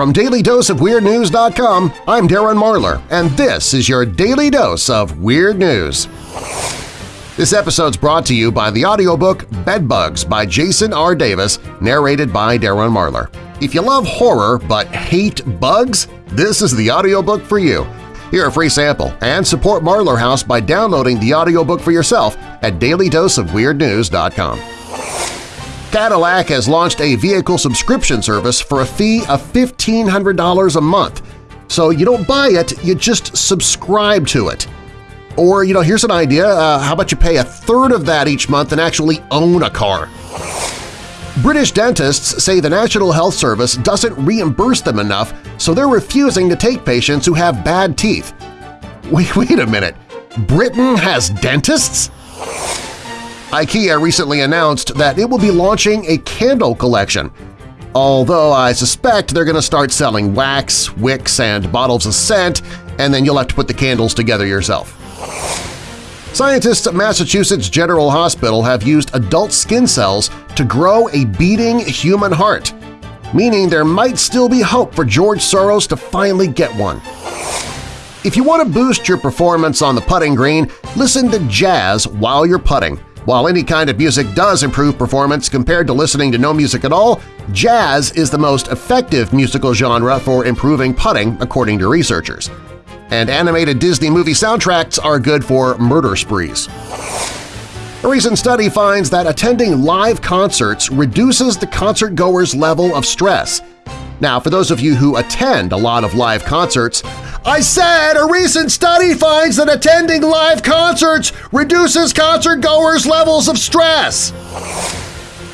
From DailyDoseOfWeirdNews.com, I'm Darren Marlar, and this is your Daily Dose of Weird News. This episode's brought to you by the audiobook Bedbugs by Jason R. Davis, narrated by Darren Marlar. If you love horror but hate bugs, this is the audiobook for you. Hear a free sample and support Marlar House by downloading the audiobook for yourself at dailydoseofweirdnews.com. Cadillac has launched a vehicle subscription service for a fee of $1,500 a month. So you don't buy it, you just subscribe to it. Or, you know, here's an idea, uh, how about you pay a third of that each month and actually own a car? British dentists say the National Health Service doesn't reimburse them enough, so they're refusing to take patients who have bad teeth. Wait, wait a minute, Britain has dentists? IKEA recently announced that it will be launching a candle collection. Although I suspect they're going to start selling wax, wicks, and bottles of scent, and then you'll have to put the candles together yourself. Scientists at Massachusetts General Hospital have used adult skin cells to grow a beating human heart, meaning there might still be hope for George Soros to finally get one. If you want to boost your performance on the putting green, listen to jazz while you're putting. While any kind of music does improve performance compared to listening to no music at all, jazz is the most effective musical genre for improving putting, according to researchers. And animated Disney movie soundtracks are good for murder sprees. A recent study finds that attending live concerts reduces the concert-goer's level of stress. Now, for those of you who attend a lot of live concerts, I said a recent study finds that attending live concerts reduces concert-goers' levels of stress.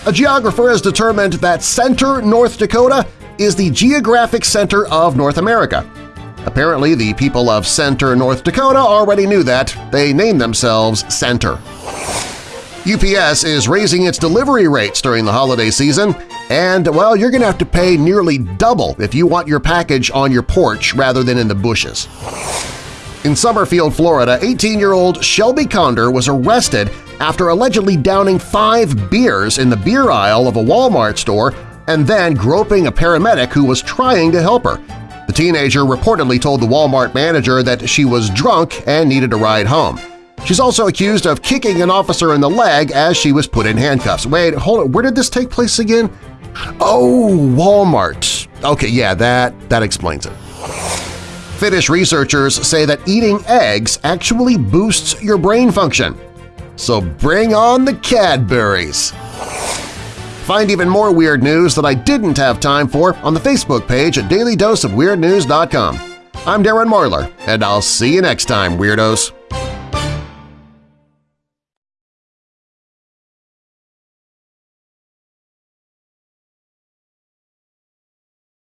A geographer has determined that Center, North Dakota is the geographic center of North America. Apparently, the people of Center, North Dakota already knew that. They named themselves Center. UPS is raising its delivery rates during the holiday season, and, well, you're going to have to pay nearly double if you want your package on your porch rather than in the bushes. In Summerfield, Florida, 18-year-old Shelby Conder was arrested after allegedly downing five beers in the beer aisle of a Walmart store and then groping a paramedic who was trying to help her. The teenager reportedly told the Walmart manager that she was drunk and needed a ride home. She's also accused of kicking an officer in the leg as she was put in handcuffs. Wait, hold on, where did this take place again? Oh, Walmart. Okay, yeah, that, that explains it. Finnish researchers say that eating eggs actually boosts your brain function. So bring on the Cadburys! Find even more weird news that I didn't have time for on the Facebook page at dailydoseofweirdnews.com. I'm Darren Marlar, and I'll see you next time, Weirdos!